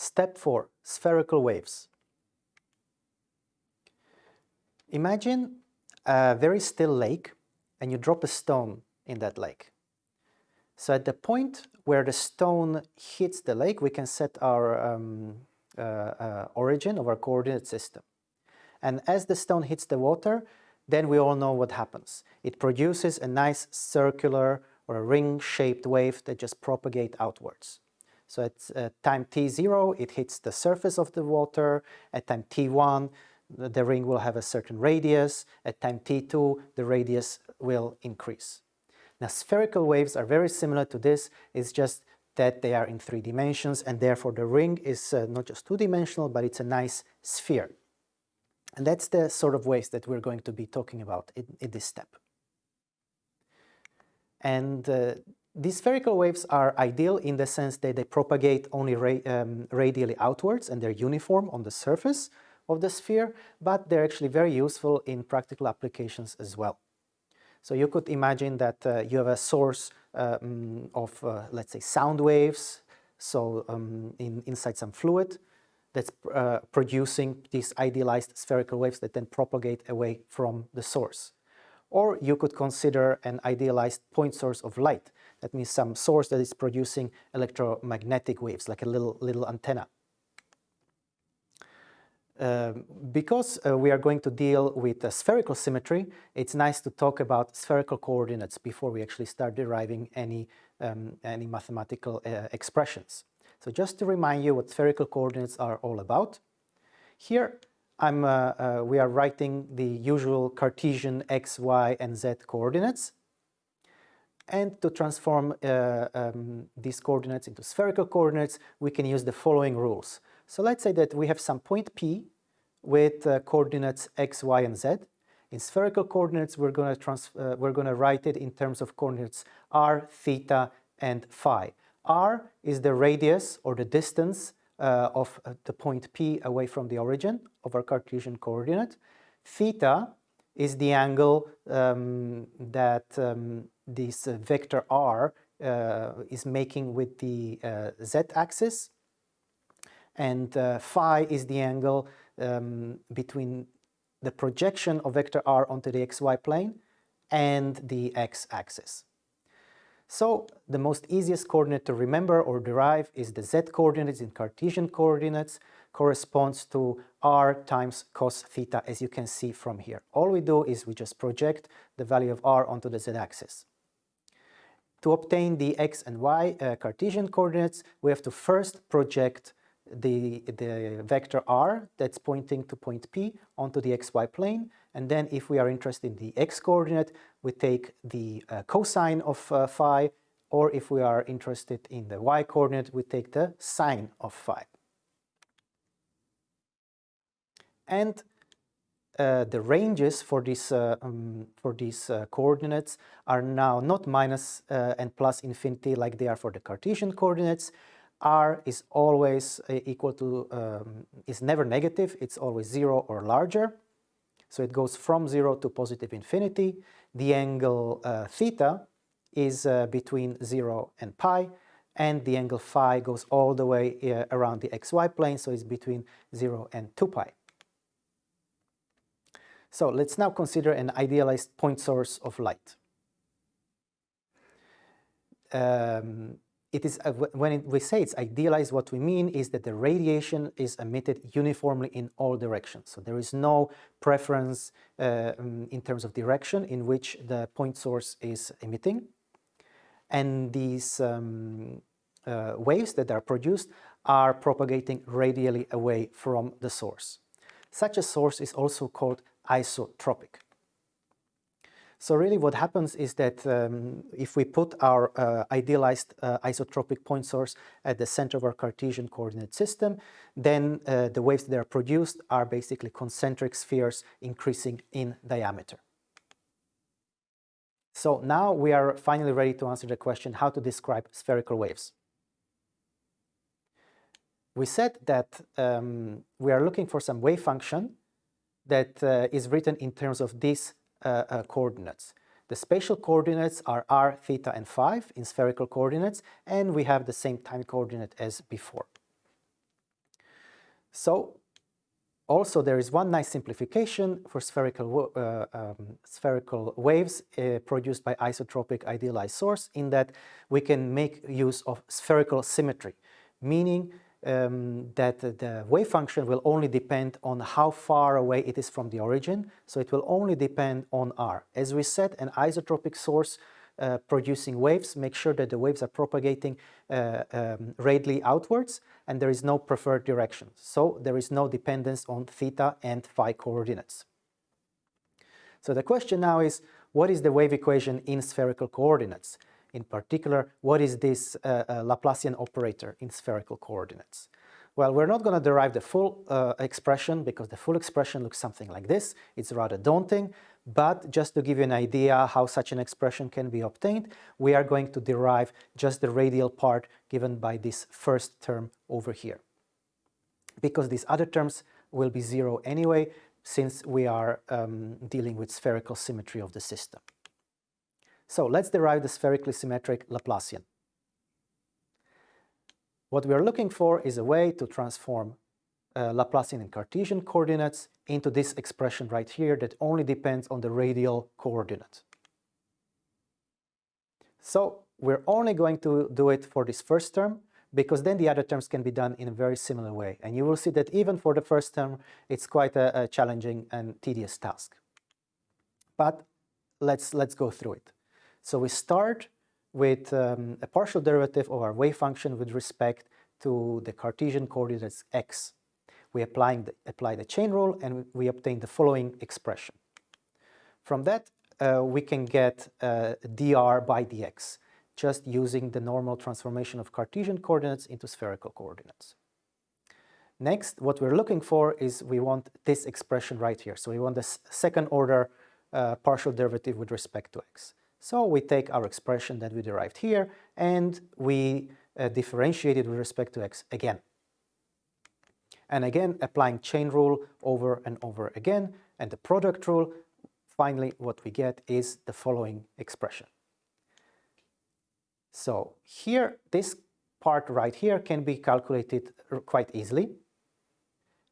Step 4. Spherical waves. Imagine a very still lake and you drop a stone in that lake. So at the point where the stone hits the lake, we can set our um, uh, uh, origin of our coordinate system. And as the stone hits the water, then we all know what happens. It produces a nice circular or a ring-shaped wave that just propagate outwards. So at uh, time t0, it hits the surface of the water. At time t1, the ring will have a certain radius. At time t2, the radius will increase. Now, spherical waves are very similar to this. It's just that they are in three dimensions, and therefore the ring is uh, not just two-dimensional, but it's a nice sphere. And that's the sort of waves that we're going to be talking about in, in this step. And uh, these spherical waves are ideal in the sense that they propagate only ra um, radially outwards and they're uniform on the surface of the sphere, but they're actually very useful in practical applications as well. So you could imagine that uh, you have a source um, of, uh, let's say, sound waves, so um, in, inside some fluid that's uh, producing these idealized spherical waves that then propagate away from the source. Or you could consider an idealized point source of light that means some source that is producing electromagnetic waves, like a little, little antenna. Um, because uh, we are going to deal with uh, spherical symmetry, it's nice to talk about spherical coordinates before we actually start deriving any, um, any mathematical uh, expressions. So just to remind you what spherical coordinates are all about, here I'm, uh, uh, we are writing the usual Cartesian x, y, and z coordinates. And to transform uh, um, these coordinates into spherical coordinates, we can use the following rules. So let's say that we have some point P with uh, coordinates x, y, and z. In spherical coordinates, we're going to uh, we're going to write it in terms of coordinates r, theta, and phi. r is the radius or the distance uh, of uh, the point P away from the origin of our Cartesian coordinate. Theta is the angle um, that um, this uh, vector r uh, is making with the uh, z-axis and phi is the angle um, between the projection of vector r onto the xy plane and the x-axis. So the most easiest coordinate to remember or derive is the z-coordinates in Cartesian coordinates corresponds to r times cos theta as you can see from here. All we do is we just project the value of r onto the z-axis. To obtain the x and y uh, Cartesian coordinates, we have to first project the, the vector r that's pointing to point P onto the xy plane. And then if we are interested in the x-coordinate, we take the uh, cosine of uh, phi, or if we are interested in the y-coordinate, we take the sine of phi. And uh, the ranges for these, uh, um, for these uh, coordinates are now not minus uh, and plus infinity like they are for the Cartesian coordinates. R is always uh, equal to, um, is never negative, it's always zero or larger. So it goes from zero to positive infinity. The angle theta is between zero and pi, and the angle phi goes all the way around the xy plane, so it's between 0 and 2 pi. So let's now consider an idealized point source of light. Um, it is uh, when it, we say it's idealized, what we mean is that the radiation is emitted uniformly in all directions. So there is no preference uh, um, in terms of direction in which the point source is emitting. And these um, uh, waves that are produced are propagating radially away from the source. Such a source is also called isotropic. So really what happens is that um, if we put our uh, idealized uh, isotropic point source at the center of our Cartesian coordinate system, then uh, the waves that are produced are basically concentric spheres increasing in diameter. So now we are finally ready to answer the question how to describe spherical waves. We said that um, we are looking for some wave function that uh, is written in terms of uh, coordinates. The spatial coordinates are r, theta, and phi in spherical coordinates, and we have the same time coordinate as before. So also there is one nice simplification for spherical, uh, um, spherical waves uh, produced by isotropic idealized source in that we can make use of spherical symmetry, meaning um, that the wave function will only depend on how far away it is from the origin, so it will only depend on r. As we said, an isotropic source uh, producing waves make sure that the waves are propagating uh, um, radially outwards and there is no preferred direction. So there is no dependence on theta and phi coordinates. So the question now is, what is the wave equation in spherical coordinates? In particular, what is this uh, uh, Laplacian operator in spherical coordinates? Well, we're not going to derive the full uh, expression because the full expression looks something like this. It's rather daunting, but just to give you an idea how such an expression can be obtained, we are going to derive just the radial part given by this first term over here. Because these other terms will be zero anyway, since we are um, dealing with spherical symmetry of the system. So let's derive the spherically symmetric Laplacian. What we are looking for is a way to transform uh, Laplacian in Cartesian coordinates into this expression right here that only depends on the radial coordinate. So we're only going to do it for this first term because then the other terms can be done in a very similar way. And you will see that even for the first term, it's quite a, a challenging and tedious task. But let's, let's go through it. So we start with um, a partial derivative of our wave function with respect to the Cartesian coordinates x. We applying the, apply the chain rule and we obtain the following expression. From that, uh, we can get uh, dr by dx, just using the normal transformation of Cartesian coordinates into spherical coordinates. Next, what we're looking for is we want this expression right here. So we want the second order uh, partial derivative with respect to x. So we take our expression that we derived here and we uh, differentiate it with respect to x again. And again, applying chain rule over and over again, and the product rule, finally what we get is the following expression. So here, this part right here can be calculated quite easily.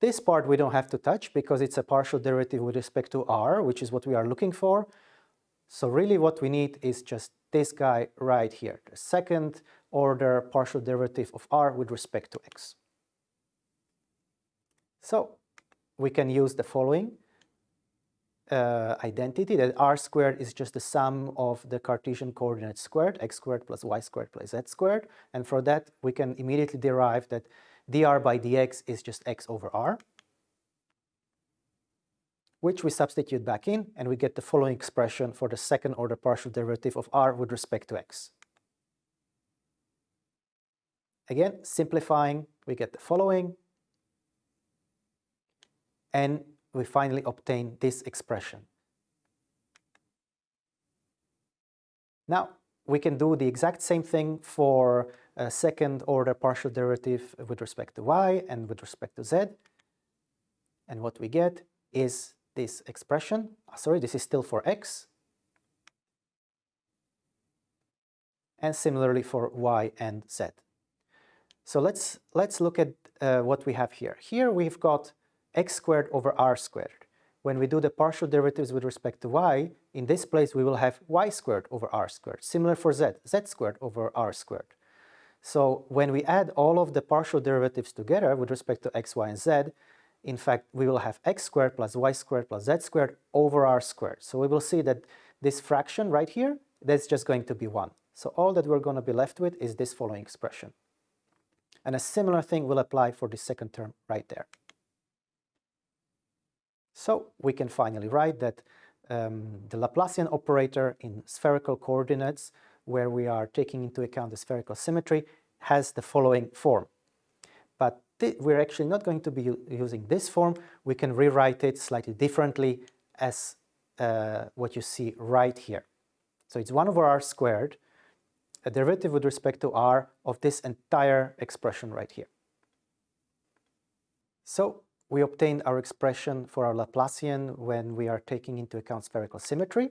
This part we don't have to touch because it's a partial derivative with respect to r, which is what we are looking for. So really what we need is just this guy right here, the second order partial derivative of r with respect to x. So we can use the following uh, identity that r squared is just the sum of the Cartesian coordinates squared, x squared plus y squared plus z squared. And for that, we can immediately derive that dr by dx is just x over r which we substitute back in, and we get the following expression for the second order partial derivative of r with respect to x. Again, simplifying, we get the following, and we finally obtain this expression. Now, we can do the exact same thing for a second order partial derivative with respect to y and with respect to z. And what we get is this expression, uh, sorry, this is still for x, and similarly for y and z. So let's, let's look at uh, what we have here. Here we've got x squared over r squared. When we do the partial derivatives with respect to y, in this place we will have y squared over r squared. Similar for z, z squared over r squared. So when we add all of the partial derivatives together with respect to x, y, and z, in fact, we will have x squared plus y squared plus z squared over r squared. So we will see that this fraction right here, that's just going to be 1. So all that we're going to be left with is this following expression. And a similar thing will apply for the second term right there. So we can finally write that um, the Laplacian operator in spherical coordinates, where we are taking into account the spherical symmetry, has the following form. We're actually not going to be using this form. We can rewrite it slightly differently as uh, what you see right here. So it's 1 over r squared, a derivative with respect to r of this entire expression right here. So we obtain our expression for our Laplacian when we are taking into account spherical symmetry.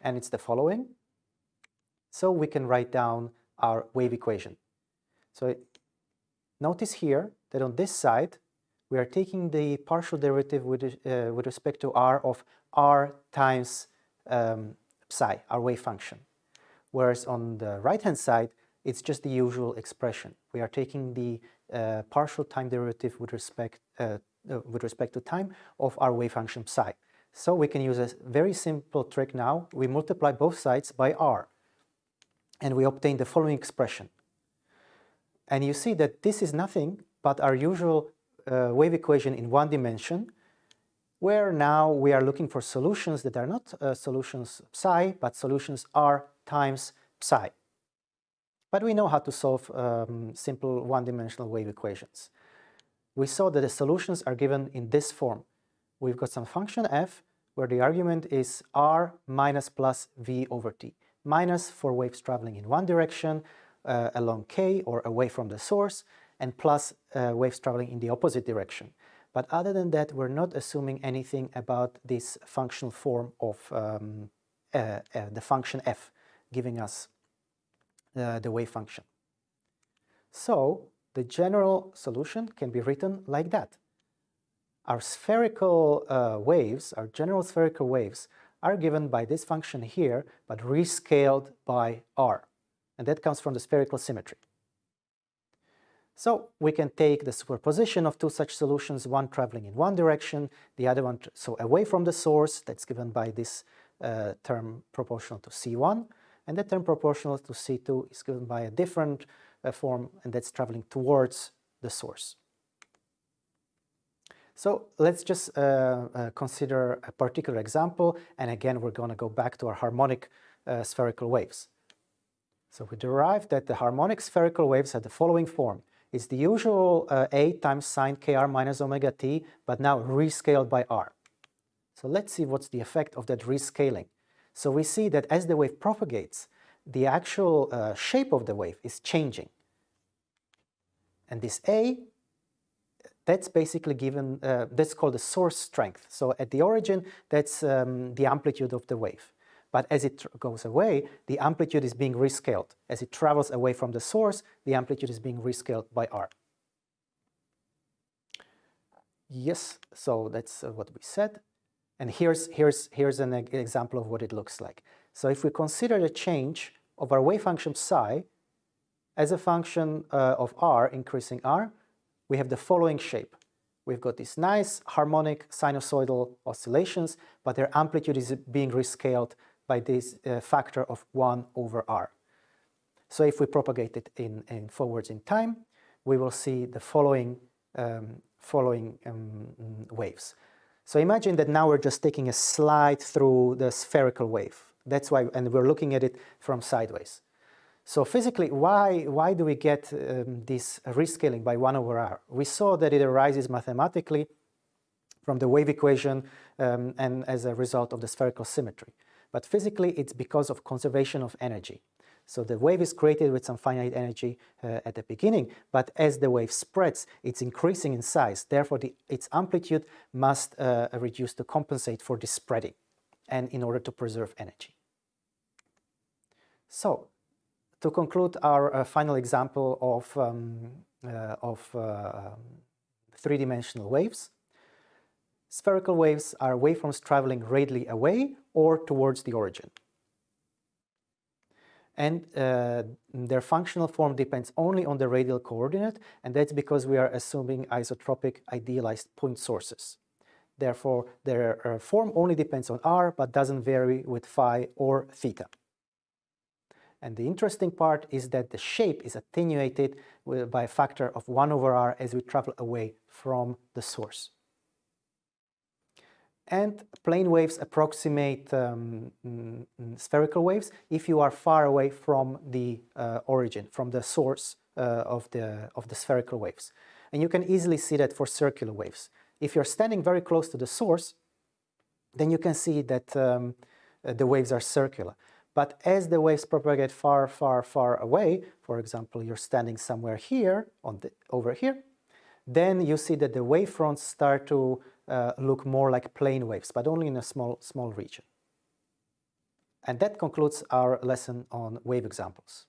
And it's the following. So we can write down our wave equation. So Notice here that on this side, we are taking the partial derivative with, uh, with respect to r of r times um, psi, our wave function. Whereas on the right-hand side, it's just the usual expression. We are taking the uh, partial time derivative with respect, uh, uh, with respect to time of our wave function psi. So we can use a very simple trick now. We multiply both sides by r, and we obtain the following expression. And you see that this is nothing but our usual uh, wave equation in one dimension, where now we are looking for solutions that are not uh, solutions psi, but solutions r times psi. But we know how to solve um, simple one-dimensional wave equations. We saw that the solutions are given in this form. We've got some function f where the argument is r minus plus v over t. Minus for waves traveling in one direction uh, along k or away from the source, and plus uh, waves traveling in the opposite direction. But other than that, we're not assuming anything about this functional form of um, uh, uh the function f, giving us the wave function. So the general solution can be written like that. Our spherical uh, waves, our general spherical waves, are given by this function here, but rescaled by r. And that comes from the spherical symmetry. So we can take the superposition of two such solutions, one traveling in one direction, the other one so away from the source, that's given by this uh, term proportional to C1, and the term proportional to C2 is given by a different uh, form, and that's traveling towards the source. So let's just uh, uh, consider a particular example, and again we're going to go back to our harmonic uh, spherical waves. So we derived that the harmonic spherical waves have the following form. It's the usual uh, A times sine kr minus omega t, but now rescaled by r. So let's see what's the effect of that rescaling. So we see that as the wave propagates, the actual uh, shape of the wave is changing. And this A, that's basically given, uh, that's called the source strength. So at the origin, that's um, the amplitude of the wave. But as it goes away, the amplitude is being rescaled. As it travels away from the source, the amplitude is being rescaled by r. Yes, so that's uh, what we said. And here's, here's, here's an example of what it looks like. So if we consider the change of our wave function psi as a function uh, of r increasing r, we have the following shape. We've got these nice harmonic sinusoidal oscillations, but their amplitude is being rescaled by this uh, factor of 1 over r. So if we propagate it in, in forwards in time, we will see the following, um, following um, waves. So imagine that now we're just taking a slide through the spherical wave. That's why, and we're looking at it from sideways. So physically, why, why do we get um, this rescaling by 1 over r? We saw that it arises mathematically from the wave equation um, and as a result of the spherical symmetry. But physically, it's because of conservation of energy. So the wave is created with some finite energy uh, at the beginning, but as the wave spreads, it's increasing in size. Therefore, the, its amplitude must uh, reduce to compensate for this spreading and in order to preserve energy. So, to conclude our uh, final example of, um, uh, of uh, three-dimensional waves, spherical waves are waveforms traveling radially away or towards the origin and uh, their functional form depends only on the radial coordinate, and that's because we are assuming isotropic idealized point sources. Therefore, their uh, form only depends on r, but doesn't vary with phi or theta. And the interesting part is that the shape is attenuated by a factor of 1 over r as we travel away from the source and plane waves approximate um, mm, mm, spherical waves if you are far away from the uh, origin, from the source uh, of, the, of the spherical waves. And you can easily see that for circular waves. If you're standing very close to the source, then you can see that um, uh, the waves are circular. But as the waves propagate far, far, far away, for example, you're standing somewhere here, on the, over here, then you see that the wavefronts start to uh, look more like plane waves, but only in a small, small region. And that concludes our lesson on wave examples.